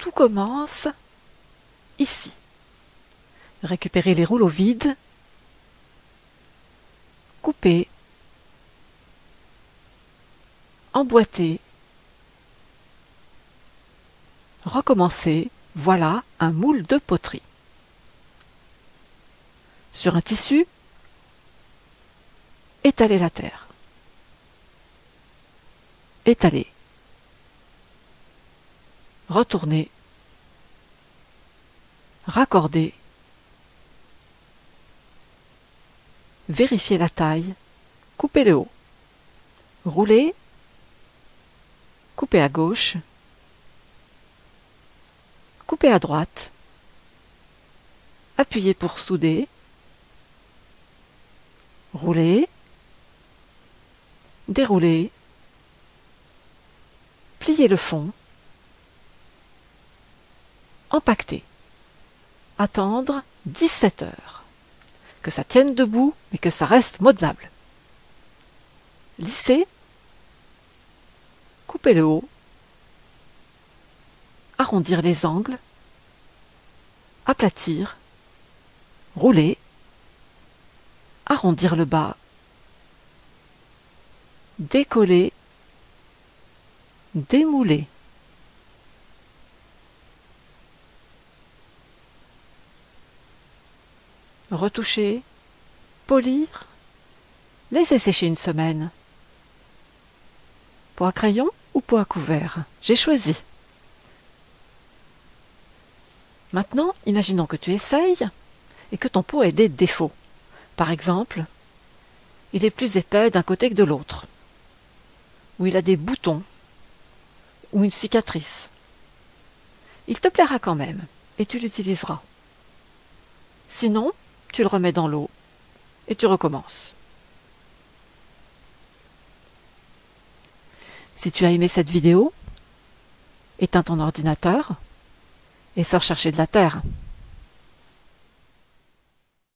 tout commence ici. Récupérez les rouleaux vides, couper, emboîter, recommencer, voilà un moule de poterie. Sur un tissu, étaler la terre. Étaler. Retourner. Raccorder. Vérifier la taille. Couper le haut. Rouler. Couper à gauche. Couper à droite. Appuyer pour souder. Rouler. Dérouler. Plier le fond. Empaqueter. Attendre 17 heures. Que ça tienne debout, mais que ça reste modelable. Lisser. Couper le haut. Arrondir les angles. Aplatir. Rouler. Arrondir le bas. Décoller. Démouler. Retoucher. Polir. Laisser sécher une semaine. Pot à crayon ou pot à couvert? J'ai choisi. Maintenant, imaginons que tu essayes et que ton pot ait des défauts. Par exemple, il est plus épais d'un côté que de l'autre, ou il a des boutons, ou une cicatrice. Il te plaira quand même, et tu l'utiliseras. Sinon, tu le remets dans l'eau, et tu recommences. Si tu as aimé cette vidéo, éteins ton ordinateur et sors chercher de la terre.